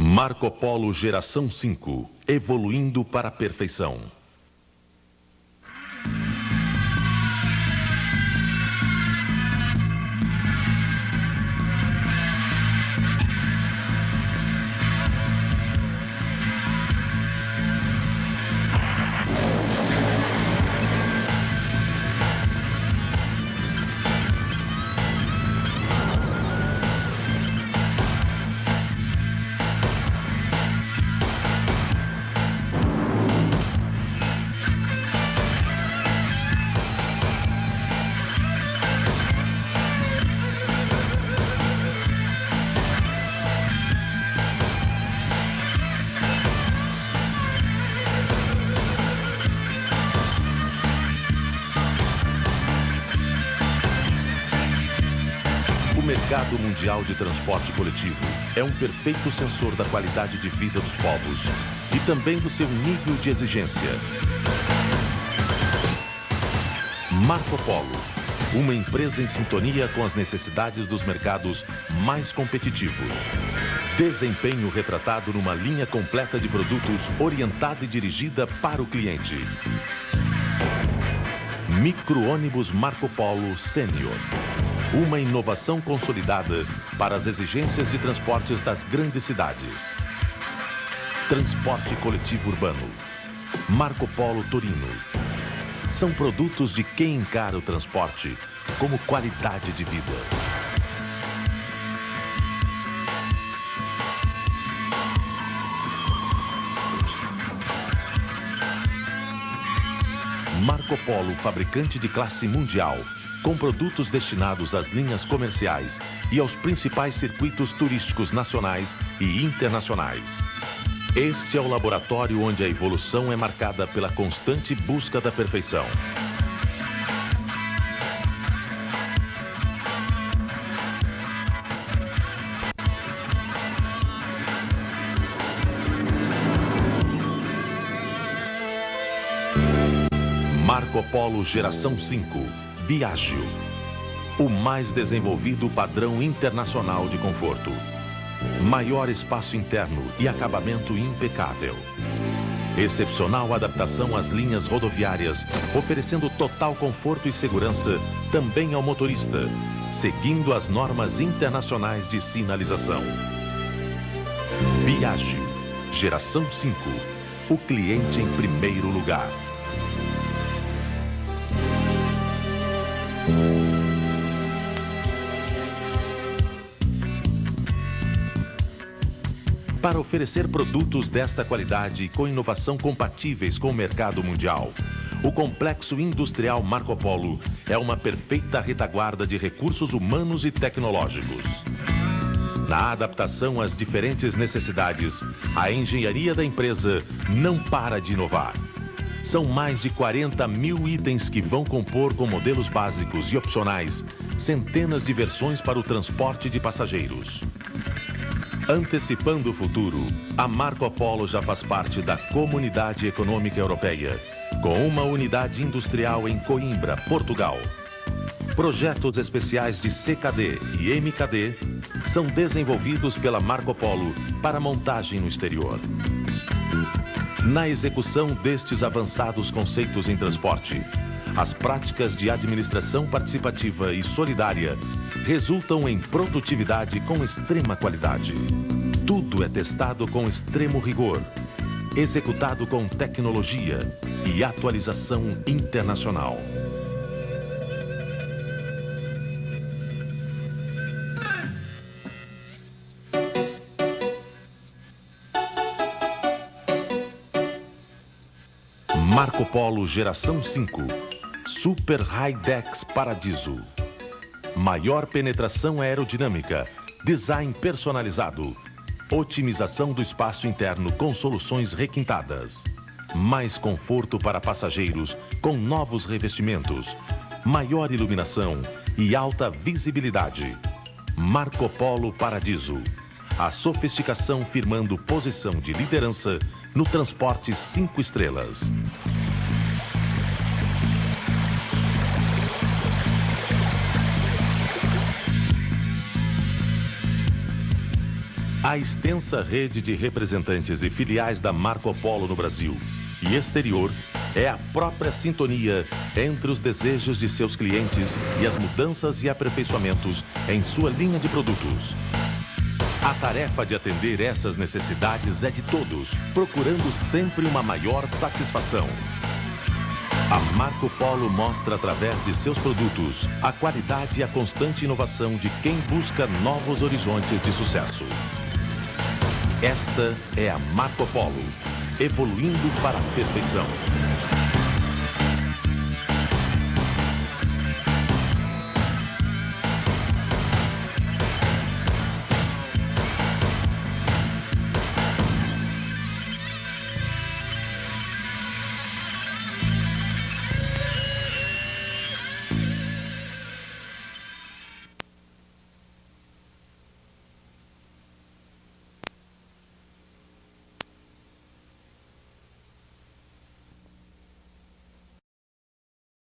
Marco Polo Geração 5, evoluindo para a perfeição. Mercado mundial de transporte coletivo é um perfeito sensor da qualidade de vida dos povos e também do seu nível de exigência. Marco Polo, uma empresa em sintonia com as necessidades dos mercados mais competitivos. Desempenho retratado numa linha completa de produtos orientada e dirigida para o cliente. Micro-ônibus Marco Polo Sênior uma inovação consolidada para as exigências de transportes das grandes cidades. Transporte coletivo urbano. Marco Polo Torino. São produtos de quem encara o transporte como qualidade de vida. Marco Polo, fabricante de classe mundial, com produtos destinados às linhas comerciais e aos principais circuitos turísticos nacionais e internacionais. Este é o laboratório onde a evolução é marcada pela constante busca da perfeição. Marco Polo Geração 5 Viagio. O mais desenvolvido padrão internacional de conforto. Maior espaço interno e acabamento impecável. Excepcional adaptação às linhas rodoviárias, oferecendo total conforto e segurança também ao motorista, seguindo as normas internacionais de sinalização. Viagio, geração 5. O cliente em primeiro lugar. Para oferecer produtos desta qualidade e com inovação compatíveis com o mercado mundial, o Complexo Industrial Marco Polo é uma perfeita retaguarda de recursos humanos e tecnológicos. Na adaptação às diferentes necessidades, a engenharia da empresa não para de inovar. São mais de 40 mil itens que vão compor com modelos básicos e opcionais centenas de versões para o transporte de passageiros. Antecipando o futuro, a Marco Polo já faz parte da Comunidade Econômica Europeia, com uma unidade industrial em Coimbra, Portugal. Projetos especiais de CKD e MKD são desenvolvidos pela Marco Polo para montagem no exterior. Na execução destes avançados conceitos em transporte, as práticas de administração participativa e solidária resultam em produtividade com extrema qualidade. Tudo é testado com extremo rigor, executado com tecnologia e atualização internacional. Marco Polo Geração 5 Super High Dex Paradiso Maior penetração aerodinâmica, design personalizado, otimização do espaço interno com soluções requintadas, mais conforto para passageiros com novos revestimentos, maior iluminação e alta visibilidade. Marco Polo Paradiso. A sofisticação firmando posição de liderança no transporte 5 estrelas. A extensa rede de representantes e filiais da Marco Polo no Brasil e exterior é a própria sintonia entre os desejos de seus clientes e as mudanças e aperfeiçoamentos em sua linha de produtos. A tarefa de atender essas necessidades é de todos, procurando sempre uma maior satisfação. A Marco Polo mostra através de seus produtos a qualidade e a constante inovação de quem busca novos horizontes de sucesso. Esta é a Marco Polo, evoluindo para a perfeição.